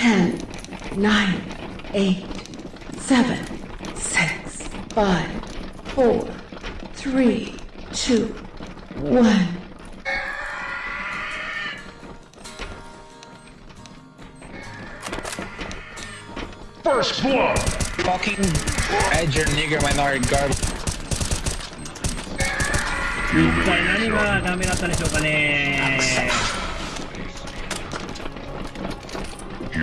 10, 9, 8, 7, 6, 5, 4, 3, 2, 1. First blood! Fucking Edger nigger minority garbage. 一体何がダメだったでしょうかね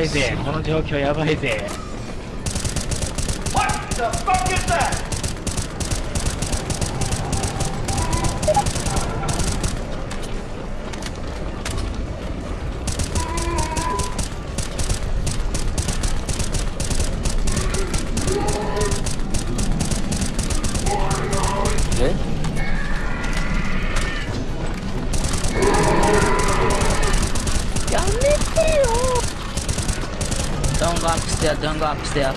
いぜ。この状況やばいぜ。え？there, don't go upstairs.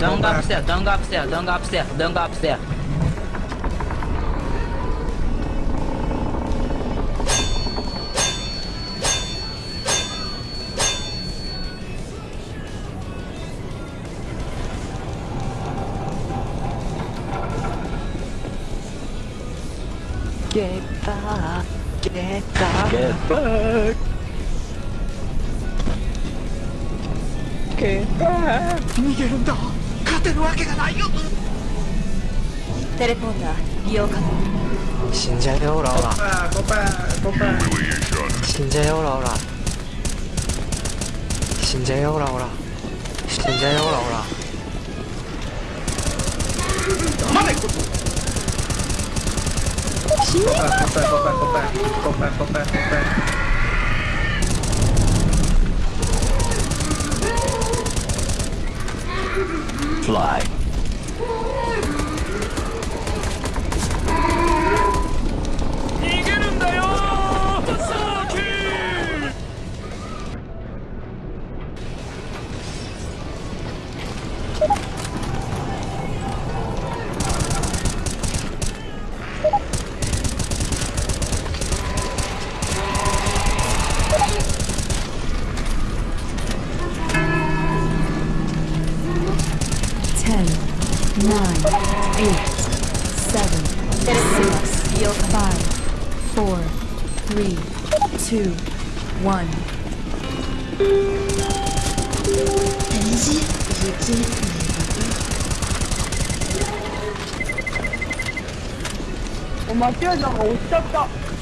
Don't go upstairs, don't go upstairs, don't go upstairs, don't go upstairs. Get back, get back, get back. Get back. 逃げるんだ勝てるわけがないよテレポーター利用可能死んじゃうよオラオラ死んじゃうよオラオラ死んじゃうよオラオラ死んじゃうよオラオラまだ行く Go back, go back, go back, go back, go back, go back, go back. Fly. Ten, nine, eight, seven, six, five, four, three, two, one. 9, 8, 7, 6, 5, 4, 3, 2, 1.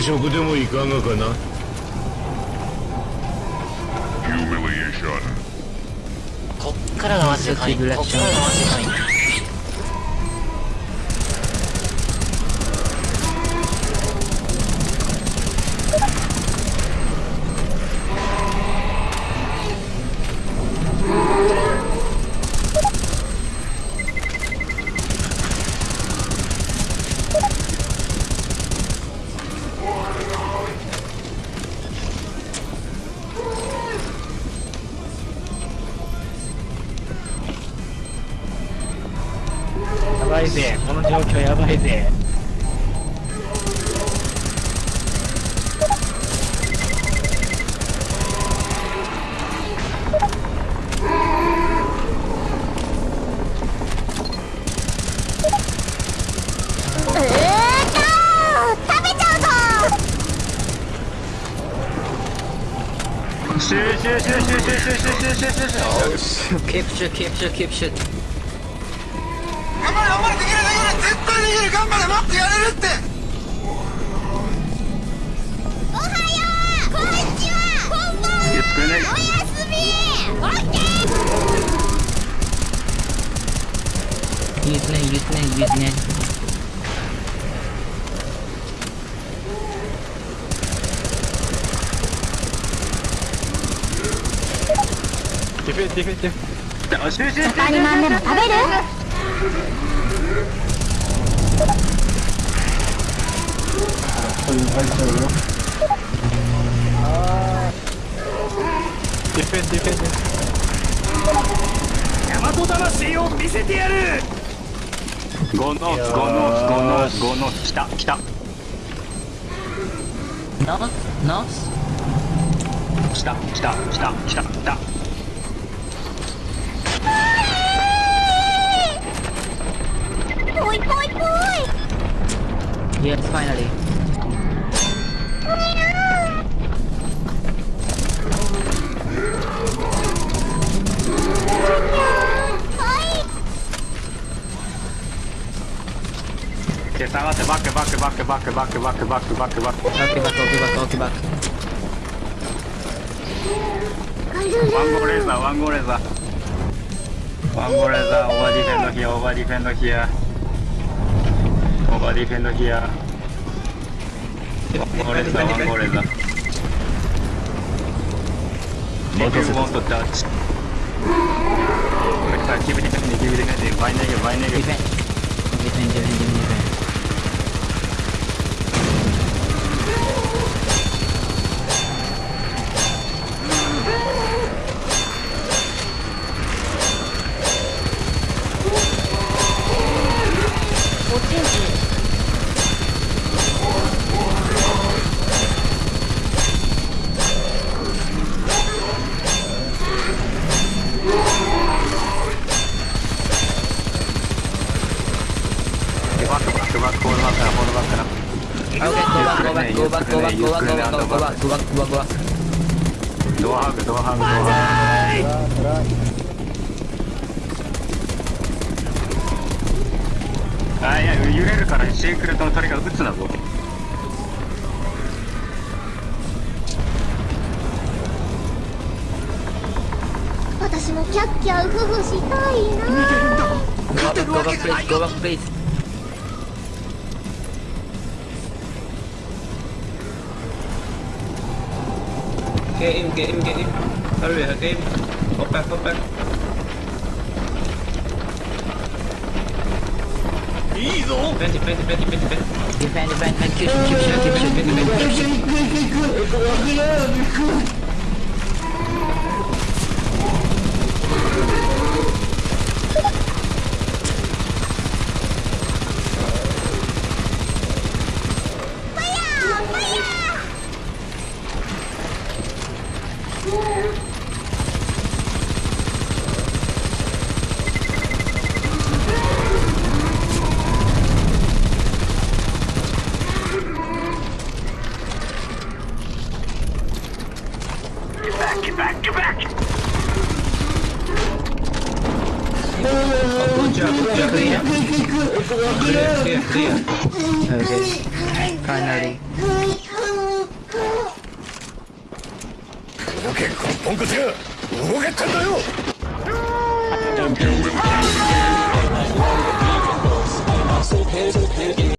食でもいかがかな？Humiliation. こっからがマジでかいこっからがマジでかいいぜ。この状況やばいぜ。シューシューシューシューシューシューシューシューシューシューシューキプシュで頑張れ待ってやれるって。おはようこんにちは。こんばんはおやすみ。オッケーいいですねいいですねいいですねディフェディフェディフェンでも食べる？ディフェディフェディフェ大和魂を見せてやる。ゴノースゴノースゴノースゴノース来た来た。ノースノース？来た来た来た来た来た。ぽいぽいぽい。Yes finally ヒアオーバーディフェンドヒアオーバーディフェンドヒアワンゴーレーザーワンゴーレーザー If you want to touch Keep defending, keep defending, buy negative, buy negative フェンデごわごわごわごわごわごわごわドアハグドアハグドアハグあいや揺れるからシークレットの鳥が撃つなぞ私もキャッキャウフフしたいなー勝てるわけがないよ。Get him, get him, get him. Hurry, get him. Hop back, hop back. Vente, vente, vente, vente, vente. Defend, defend, defend, kill, kill, kill, kill, kill, kill, kill, kill, kill, kill, kill, kill, kill, Clear, clear. Okay. Cry, 動けこのポンコツが動けってんだよ Humiliation.